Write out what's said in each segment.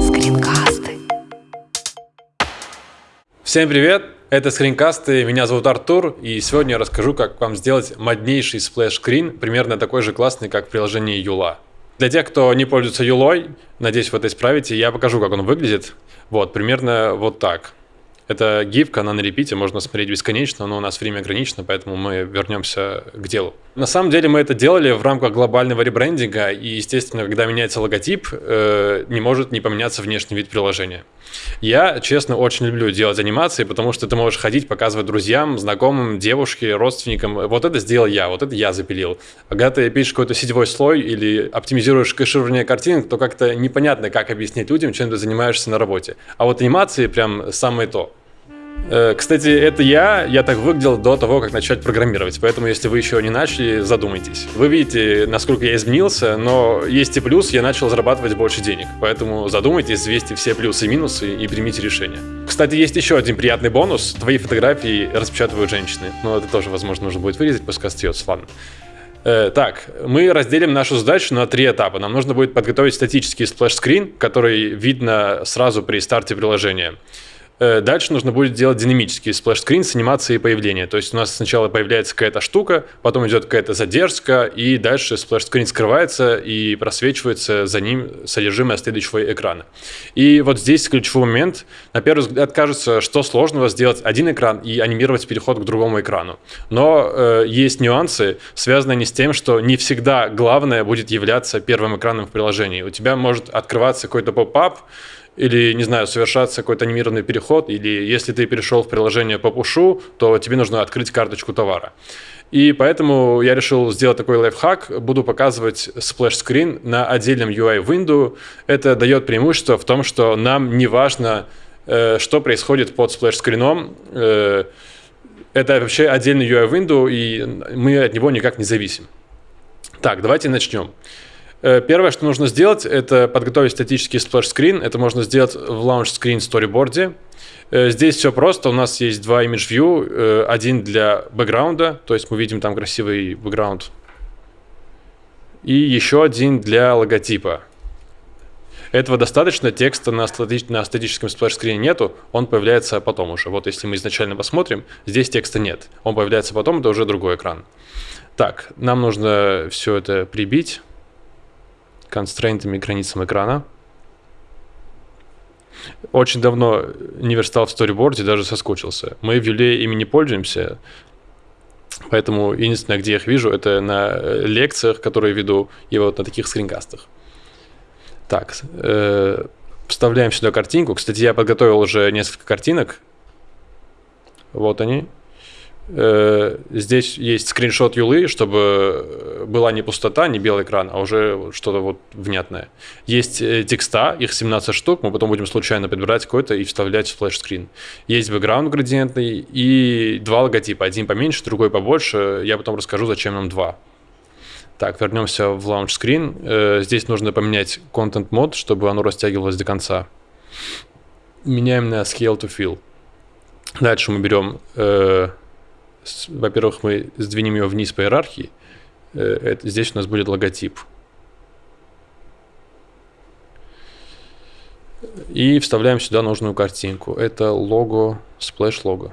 Скринкасты. Всем привет! Это скринкасты, меня зовут Артур, и сегодня я расскажу, как вам сделать моднейший splash-screen, примерно такой же классный, как в приложении Юла. Для тех, кто не пользуется Юлой, надеюсь, вы это исправите, я покажу, как он выглядит. Вот, примерно вот так. Это гифка, она на репите, можно смотреть бесконечно, но у нас время ограничено, поэтому мы вернемся к делу. На самом деле мы это делали в рамках глобального ребрендинга, и, естественно, когда меняется логотип, э, не может не поменяться внешний вид приложения. Я, честно, очень люблю делать анимации, потому что ты можешь ходить, показывать друзьям, знакомым, девушке, родственникам. Вот это сделал я, вот это я запилил. А когда ты пишешь какой-то сетевой слой или оптимизируешь кэширование картинок, то как-то непонятно, как объяснить людям, чем ты занимаешься на работе. А вот анимации прям самое то. Э, кстати, это я, я так выглядел до того, как начать программировать, поэтому если вы еще не начали, задумайтесь. Вы видите, насколько я изменился, но есть и плюс, я начал зарабатывать больше денег, поэтому задумайтесь, взвесьте все плюсы и минусы и примите решение. Кстати, есть еще один приятный бонус, твои фотографии распечатывают женщины, но это тоже, возможно, нужно будет вырезать, пускай остается, ладно. Э, так, мы разделим нашу задачу на три этапа. Нам нужно будет подготовить статический splash-screen, который видно сразу при старте приложения. Э, дальше нужно будет делать динамический splash-screen с анимацией появления. То есть у нас сначала появляется какая-то штука, потом идет какая-то задержка, и дальше splash-screen скрывается и просвечивается за ним содержимое следующего экрана. И вот здесь ключевой момент. На первый взгляд кажется, что сложного сделать один экран и анимировать переход к другому экрану. Но э, есть нюансы, связанные не с тем, что не всегда главное будет являться первым экраном в приложении. У тебя может открываться какой-то pop-up, или, не знаю, совершаться какой-то анимированный переход, или если ты перешел в приложение по пушу, то тебе нужно открыть карточку товара. И поэтому я решил сделать такой лайфхак. Буду показывать splash-screen на отдельном UI window. Это дает преимущество в том, что нам не важно, э, что происходит под splash-screen ом. Э, это вообще отдельный UI window, и мы от него никак не зависим. Так, давайте начнем. Э, первое, что нужно сделать, это подготовить статический splash-screen. Это можно сделать в Launch Screen Storyboard. Э, здесь все просто. У нас есть два image view. Э, один для бэкграунда, то есть мы видим там красивый бэкграунд. И еще один для логотипа. Этого достаточно, текста на, стати на статическом splash-screen е нету, он появляется потом уже. Вот если мы изначально посмотрим, здесь текста нет. Он появляется потом, это уже другой экран. Так, нам нужно все это прибить constraint ами границам экрана. Очень давно не верстал в storyboard е, даже соскучился. Мы в Юле ими не пользуемся, поэтому единственное, где я их вижу, это на лекциях, которые веду, и вот на таких скринкастах. Так, э, вставляем сюда картинку. Кстати, я подготовил уже несколько картинок. Вот они. Э, здесь есть скриншот юлы, чтобы была не пустота, не белый экран, а уже что-то вот внятное. Есть э, текста, их 17 штук, мы потом будем случайно подбирать какой-то и вставлять в флеш-скрин. Есть бэкграунд градиентный и два логотипа, один поменьше, другой побольше. Я потом расскажу, зачем нам два. Так, вернемся в. Э, здесь нужно поменять Mode, чтобы оно растягивалось до конца. Меняем на Scale to Fill. Дальше мы берем во-первых, мы сдвинем ее вниз по иерархии. Э, это, здесь у нас будет логотип. И вставляем сюда нужную картинку. Это лого, splash лого.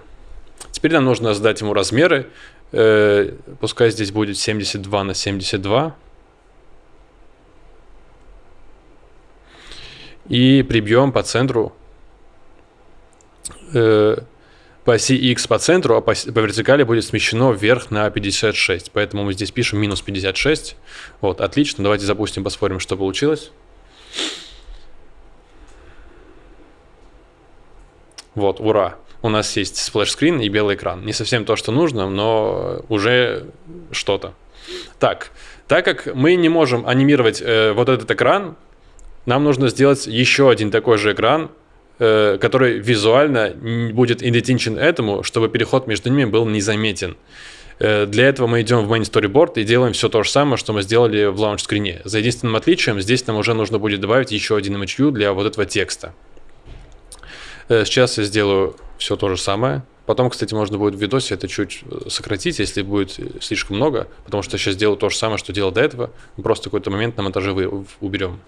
Теперь нам нужно задать ему размеры. Э, пускай здесь будет 72 на 72. И прибьем по центру э, по оси x по центру, а по, по вертикали будет смещено вверх на 56. Поэтому мы здесь пишем минус 56. Вот, отлично. Давайте запустим, посмотрим, что получилось. Вот, ура. У нас есть splash-screen и белый экран. Не совсем то, что нужно, но уже что-то. Так, так как мы не можем анимировать э, вот этот экран, нам нужно сделать еще один такой же экран, который визуально будет идентичен этому, чтобы переход между ними был незаметен. Э, для этого мы идем в main storyboard и делаем все то же самое, что мы сделали в launch скрине. За единственным отличием здесь нам уже нужно будет добавить еще один view для вот этого текста. Э, сейчас я сделаю все то же самое. Потом, кстати, можно будет в видосе это чуть э, сократить, если будет слишком много, потому что я сейчас делаю то же самое, что делал до этого. Просто какой-то момент на монтаже вы уберем.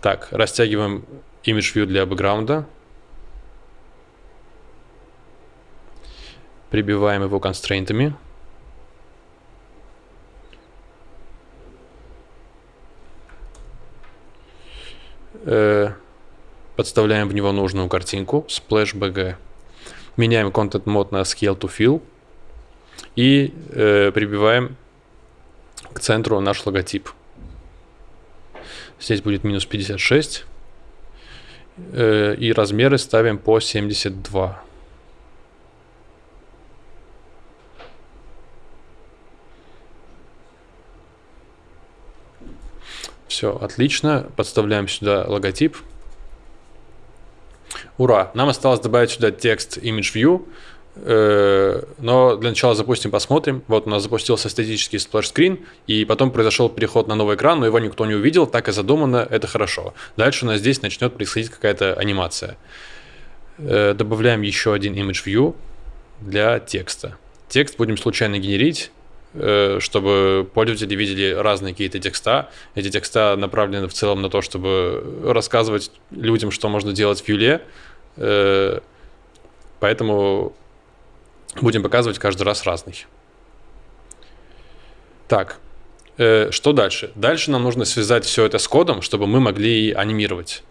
Так, растягиваем image view для бэкграунда. Прибиваем его констрейнтами. Э, подставляем в него нужную картинку splash bg. Меняем content mode на scale to fill и э, прибиваем к центру наш логотип. Здесь будет минус 56. Э, и размеры ставим по 72. Все, отлично. Подставляем сюда логотип. Ура! Нам осталось добавить сюда text image view. Э, но для начала запустим, посмотрим. Вот у нас запустился статический splash screen, и потом произошел переход на новый экран, но его никто не увидел, так и задумано, это хорошо. Дальше у нас здесь начнет происходить какая-то анимация. Э, добавляем еще один image view для текста. Текст будем случайно генерить, Э, чтобы пользователи видели разные какие-то текста. Эти текста направлены в целом на то, чтобы рассказывать людям, что можно делать в Юле. Э, поэтому будем показывать каждый раз разный. Так, э, что дальше? Дальше нам нужно связать все это с кодом, чтобы мы могли анимировать.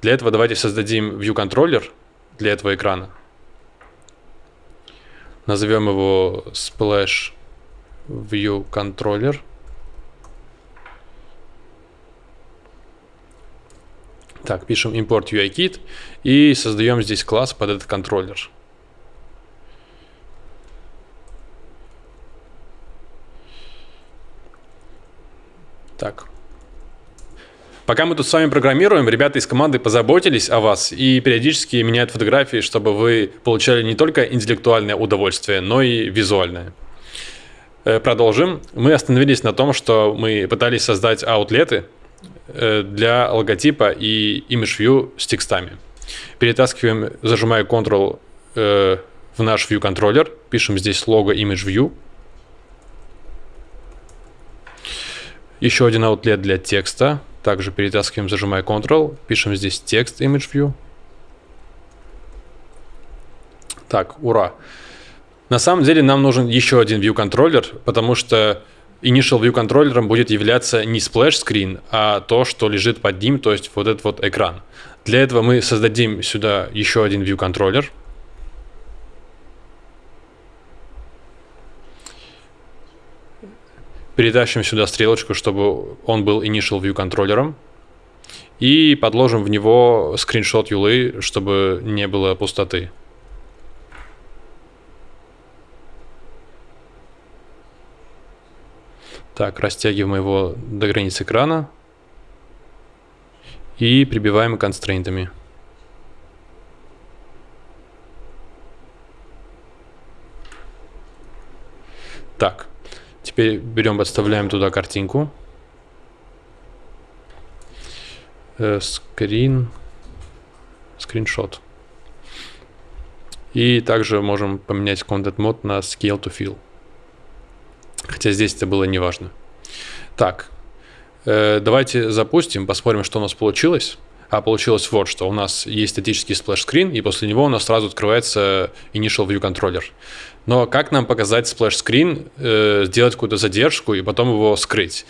Для этого давайте создадим view контроллер для этого экрана. Назовем его splash view controller. Так, пишем import UIKit и создаем здесь класс под этот контроллер. Так. Пока мы тут с вами программируем, ребята из команды позаботились о вас и периодически меняют фотографии, чтобы вы получали не только интеллектуальное удовольствие, но и визуальное. Э, продолжим. Мы остановились на том, что мы пытались создать аутлеты э, для логотипа и image view с текстами. Перетаскиваем, зажимая Ctrl э, в наш view контроллер, пишем здесь лого image view. Еще один аутлет для текста. Также перетаскиваем, зажимая Ctrl, пишем здесь текст image view. Так, ура. На самом деле нам нужен еще один view контроллер, потому что initial view контроллером будет являться не splash screen, а то, что лежит под ним, то есть вот этот вот экран. Для этого мы создадим сюда еще один view контроллер. Перетащим сюда стрелочку, чтобы он был initial view контроллером. И подложим в него скриншот юлы, чтобы не было пустоты. Так, растягиваем его до границы экрана и прибиваем констрейнтами. Так, теперь берем, подставляем туда картинку. Э, скрин, скриншот. И также можем поменять Content Mode на Scale to Fill. Хотя здесь это было не важно. Так, э, давайте запустим, посмотрим, что у нас получилось. А получилось вот, что у нас есть статический splash screen, и после него у нас сразу открывается Initial View Controller. Но как нам показать splash screen, э, сделать какую-то задержку и потом его скрыть?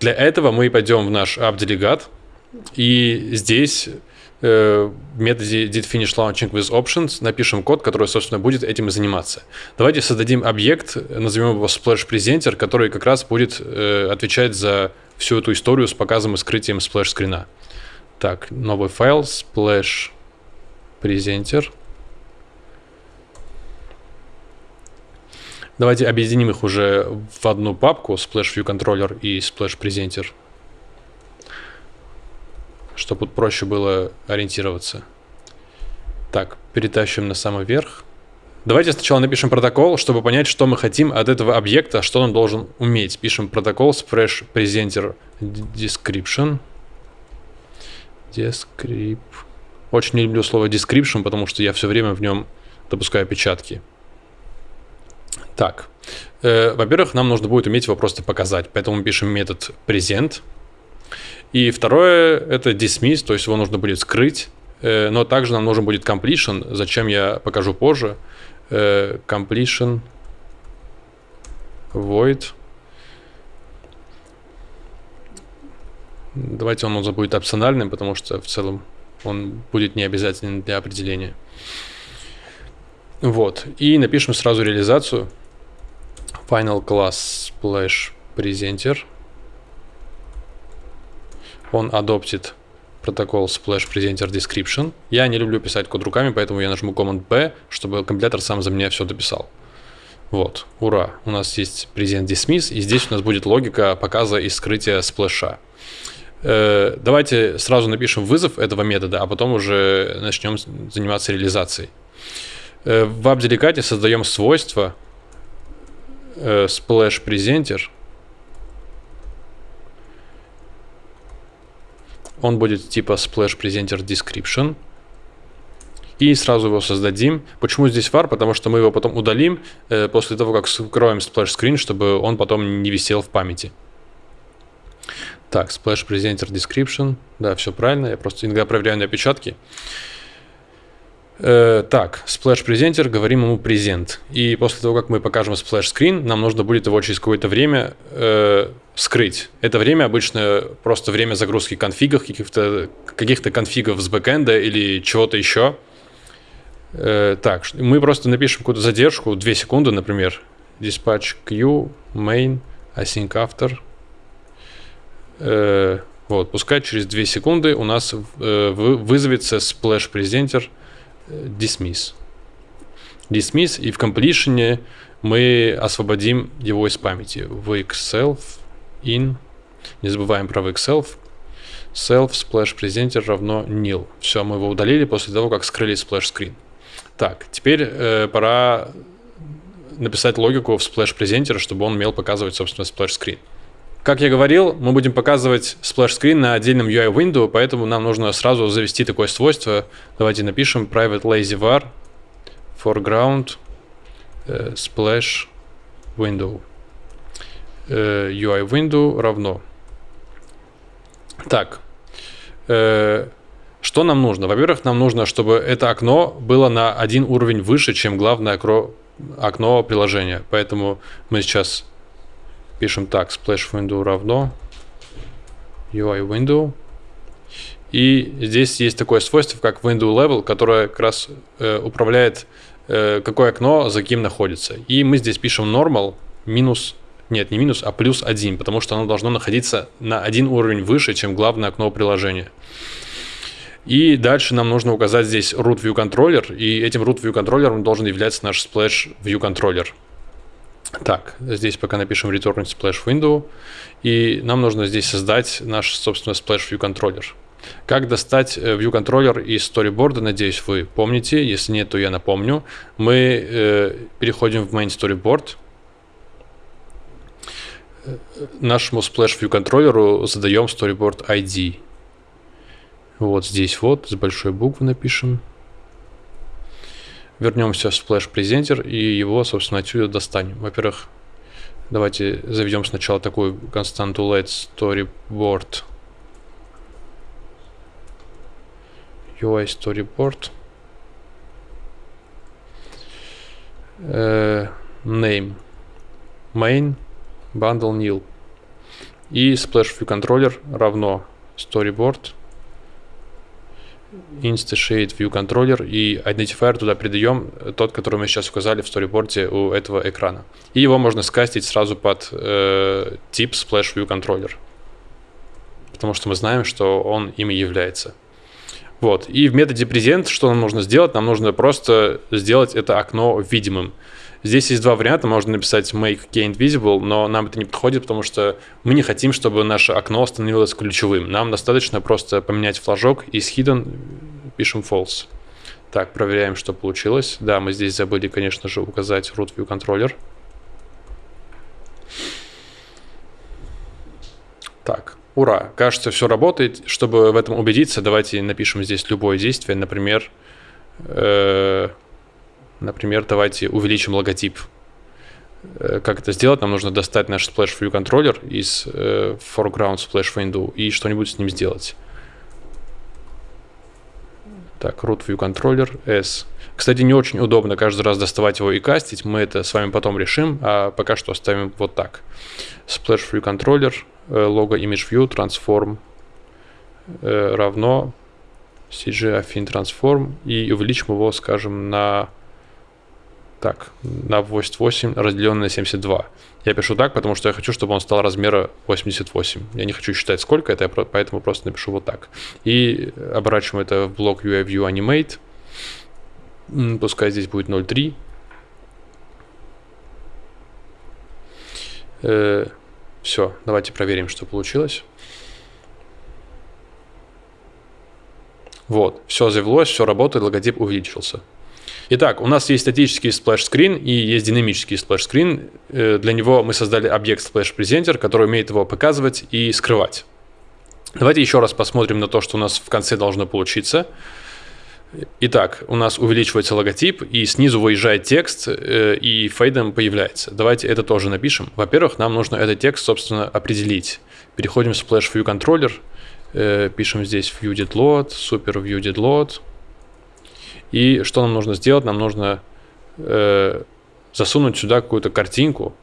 Для этого мы пойдем в наш app delegate, и здесь Э, методе did launching with options напишем код, который, собственно, будет этим и заниматься. Давайте создадим объект, назовем его splash presenter, который как раз будет э, отвечать за всю эту историю с показом и скрытием splash screen а. Так, новый файл splash presenter. Давайте объединим их уже в одну папку splash view controller и splash presenter чтобы проще было ориентироваться. Так, перетащим на самый верх. Давайте сначала напишем протокол, чтобы понять, что мы хотим от этого объекта, что он должен уметь. Пишем протокол splash presenter description. Descript. Очень не люблю слово description, потому что я все время в нем допускаю опечатки. Так, э, во-первых, нам нужно будет уметь его просто показать, поэтому пишем метод present. И второе это dismiss, то есть его нужно будет скрыть, э, но также нам нужен будет completion, зачем я покажу позже. Э, completion void. Давайте он у нас будет опциональным, потому что в целом он будет не обязательным для определения. Вот. И напишем сразу реализацию. Final class splash presenter. Он адоптит протокол splash presenter description. Я не люблю писать код руками, поэтому я нажму Command B, чтобы компилятор сам за меня все дописал. Вот, ура, у нас есть present dismiss, и здесь у нас будет логика показа и скрытия сплэша. Э, давайте сразу напишем вызов этого метода, а потом уже начнем заниматься реализацией. Э, в AppDelicate создаем свойство э, splash presenter. Он будет типа splash presenter description. И сразу его создадим. Почему здесь var? Потому что мы его потом удалим э, после того, как скроем splash screen, чтобы он потом не висел в памяти. Так, splash presenter description. Да, все правильно. Я просто иногда проверяю на опечатки. Э, так, splash presenter, говорим ему презент. И после того, как мы покажем splash screen, нам нужно будет его через какое-то время э, скрыть. Это время обычно просто время загрузки конфигов, каких-то каких конфигов с бэкэнда или чего-то еще. Э, так, мы просто напишем какую-то задержку, 2 секунды, например. Dispatch queue, main, async after – Э, вот, пускай через 2 секунды у нас э, вызовется splash presenter э, dismiss. Dismiss, и в completion мы освободим его из памяти. Self in. Не забываем про wake self. Self splash presenter равно nil. Все, мы его удалили после того, как скрыли splash screen. Так, теперь э, пора написать логику в splash presenter, чтобы он умел показывать, собственно, splash screen. Как я говорил, мы будем показывать splash-screen на отдельном UI window, поэтому нам нужно сразу завести такое свойство. Давайте напишем private lazy var foreground э, splash window. Э, UI window равно. Так, э, что нам нужно? Во-первых, нам нужно, чтобы это окно было на один уровень выше, чем главное окно приложения. Поэтому мы сейчас Пишем так, splash window равно UI window. И здесь есть такое свойство, как window level, которое как раз э, управляет, э, какое окно за кем находится. И мы здесь пишем normal минус, нет, не минус, а плюс один, потому что оно должно находиться на один уровень выше, чем главное окно приложения. И дальше нам нужно указать здесь root view controller, и этим root view контроллером должен являться наш splash view controller. Так, здесь пока напишем return splash window. И нам нужно здесь создать наш, собственно, splash view контроллер. Как достать э, view контроллер из storyboard, надеюсь, вы помните. Если нет, то я напомню. Мы э, переходим в main storyboard. Нашему splash view контроллеру задаем storyboard ID. Вот здесь вот, с большой буквы напишем вернемся в Splash Presenter и его, собственно, отсюда достанем. Во-первых, давайте заведем сначала такую константу let storyboard UI storyboard uh, name main bundle nil и splash view controller равно storyboard Insta-Shade View Controller и identifier туда придаем тот, который мы сейчас указали в сториборде у этого экрана. И его можно скастить сразу под э, тип Splash View Controller. Потому что мы знаем, что он им и является. Вот. И в методе present что нам нужно сделать? Нам нужно просто сделать это окно видимым. Здесь есть два варианта. Можно написать make gained visible, но нам это не подходит, потому что мы не хотим, чтобы наше окно становилось ключевым. Нам достаточно просто поменять флажок из hidden пишем false. Так, проверяем, что получилось. Да, мы здесь забыли, конечно же, указать root view controller. Так, ура, кажется, все работает. Чтобы в этом убедиться, давайте напишем здесь любое действие. Например, э Например, давайте увеличим логотип. Э, как это сделать? Нам нужно достать наш Splash View контроллер из э, foreground Splash Window и что-нибудь с ним сделать. Так, root view controller S. Кстати, не очень удобно каждый раз доставать его и кастить. Мы это с вами потом решим, а пока что оставим вот так. Splash view controller, logo image view, transform э, равно CG affine transform и увеличим его, скажем, на так, на 88 разделенное на 72. Я пишу так, потому что я хочу, чтобы он стал размера 88. Я не хочу считать, сколько это, поэтому просто напишу вот так. И оборачиваем это в блок UI View Animate. Пускай здесь будет 0.3. Все, давайте проверим, что получилось. Вот, все завелось, все работает, логотип увеличился. Итак, у нас есть статический splash-screen и есть динамический splash-screen. Э, для него мы создали объект splash-presenter, который умеет его показывать и скрывать. Давайте еще раз посмотрим на то, что у нас в конце должно получиться. Итак, у нас увеличивается логотип, и снизу выезжает текст, э, и фейдом появляется. Давайте это тоже напишем. Во-первых, нам нужно этот текст, собственно, определить. Переходим в Splash View Controller, э, пишем здесь View Did Load, Super View Did Load, и что нам нужно сделать? Нам нужно э, засунуть сюда какую-то картинку,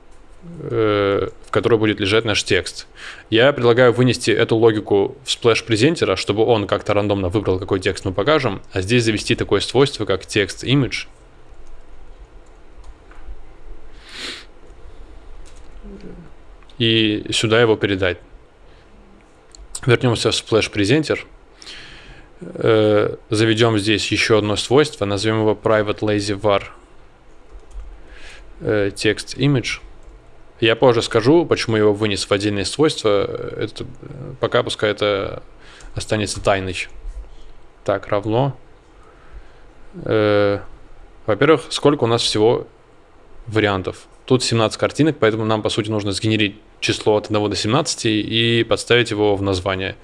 в которой будет лежать наш текст. Я предлагаю вынести эту логику в splash presenter а, чтобы он как-то рандомно выбрал, какой текст мы покажем, а здесь завести такое свойство, как text image. И сюда его передать. Вернемся в splash presenter э, заведем здесь еще одно свойство, назовем его private lazy var э, text image. Я позже скажу, почему его вынес в отдельное свойство. Это, пока пускай это останется тайной. Так, равно. Э, Во-первых, сколько у нас всего вариантов? Тут 17 картинок, поэтому нам, по сути, нужно сгенерить число от 1 до 17 и подставить его в название.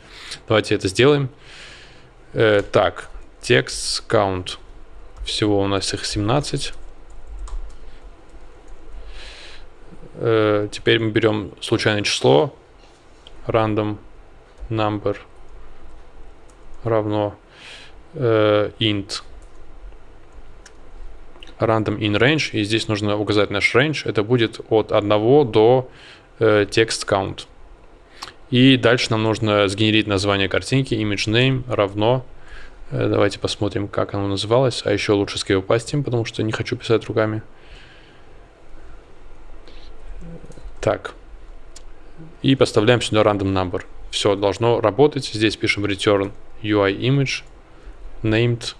Давайте это сделаем. Э, так, текст count. Всего у нас их 17. Э, теперь мы берем случайное число. Random number равно э, int random in range. И здесь нужно указать наш range. Это будет от 1 до э, text count. И дальше нам нужно сгенерить название картинки, image name равно. Э, давайте посмотрим, как оно называлось. А еще лучше скрипастим, потому что не хочу писать руками. Так. И поставляем сюда random number. Все должно работать. Здесь пишем return UI image named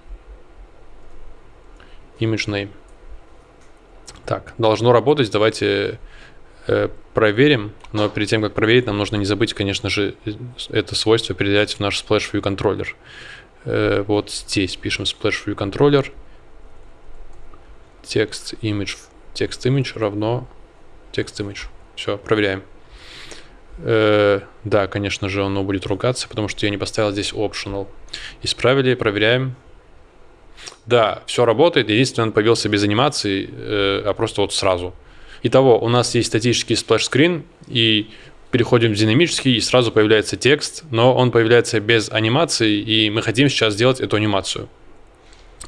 image name. Так, должно работать. Давайте Э, проверим, но перед тем, как проверить, нам нужно не забыть, конечно же, это свойство передать в наш Splash View контроллер. Э, вот здесь пишем Splash View контроллер, текст image, текст image равно текст image. Все, проверяем. Э, да, конечно же, оно будет ругаться, потому что я не поставил здесь optional. Исправили, проверяем. Да, все работает. Единственное, он появился без анимации, а просто вот сразу. Итого, у нас есть статический splash screen, и переходим в динамический, и сразу появляется текст, но он появляется без анимации, и мы хотим сейчас сделать эту анимацию.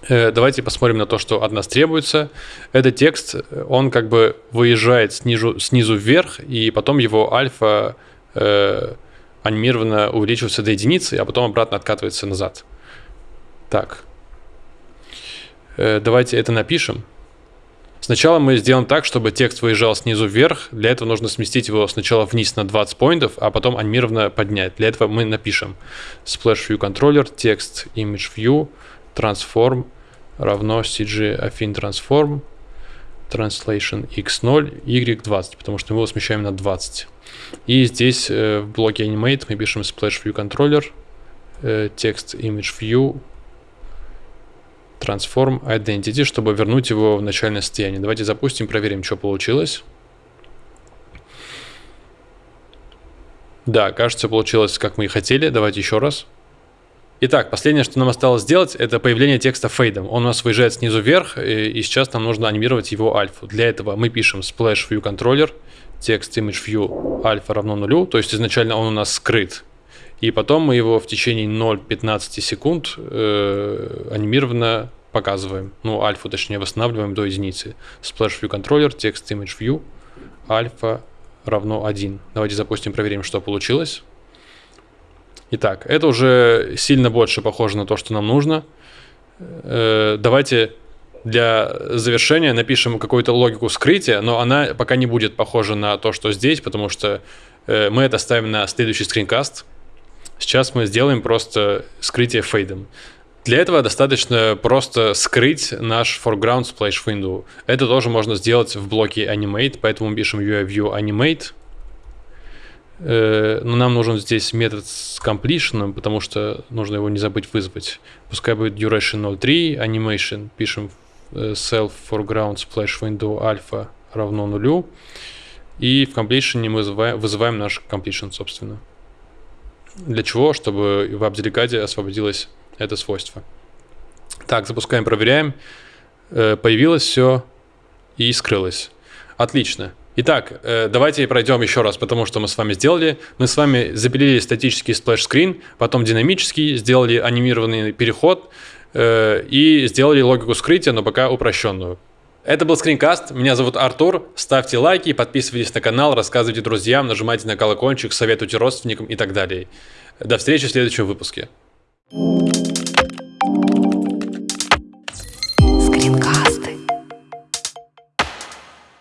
Э, давайте посмотрим на то, что от нас требуется. Этот текст, он как бы выезжает снизу, снизу вверх, и потом его альфа э, анимированно увеличивается до единицы, а потом обратно откатывается назад. Так. Э, давайте это напишем. Сначала мы сделаем так, чтобы текст выезжал снизу вверх. Для этого нужно сместить его сначала вниз на 20 поинтов, а потом анимированно поднять. Для этого мы напишем splash view controller, текст image view, transform равно cg affine transform, translation x0, y20, потому что мы его смещаем на 20. И здесь э, в блоке animate мы пишем splash view controller, э, текст image view, transform identity, чтобы вернуть его в начальное состояние. Давайте запустим, проверим, что получилось. Да, кажется, получилось, как мы и хотели. Давайте еще раз. Итак, последнее, что нам осталось сделать, это появление текста фейдом. Он у нас выезжает снизу вверх, и сейчас нам нужно анимировать его альфу. Для этого мы пишем splash view controller, текст image view альфа равно нулю, то есть изначально он у нас скрыт. И потом мы его в течение 0,15 секунд э, анимированно показываем. Ну, альфу, точнее, восстанавливаем до единицы. Splash view controller, текст image view, альфа равно 1. Давайте запустим, проверим, что получилось. Итак, это уже сильно больше похоже на то, что нам нужно. Э, давайте для завершения напишем какую-то логику скрытия, но она пока не будет похожа на то, что здесь, потому что э, мы это ставим на следующий скринкаст. Сейчас мы сделаем просто скрытие фейдом. Для этого достаточно просто скрыть наш foreground splash window. Это тоже можно сделать в блоке animate, поэтому пишем UI view animate но нам нужен здесь метод с completion, потому что нужно его не забыть вызвать. Пускай будет duration 0.3, animation, пишем э, self foreground splash window alpha равно нулю. И в completion мы вызываем, вызываем наш completion, собственно. Для чего? Чтобы в AppDelegate освободилось это свойство. Так, запускаем, проверяем. Э, появилось все и скрылось. Отлично. Итак, э, давайте пройдем еще раз, потому что мы с вами сделали. Мы с вами запилили статический splash screen, потом динамический, сделали анимированный переход э, и сделали логику скрытия, но пока упрощенную. Это был скринкаст, меня зовут Артур, ставьте лайки, подписывайтесь на канал, рассказывайте друзьям, нажимайте на колокольчик, советуйте родственникам и так далее. До встречи в следующем выпуске. thank you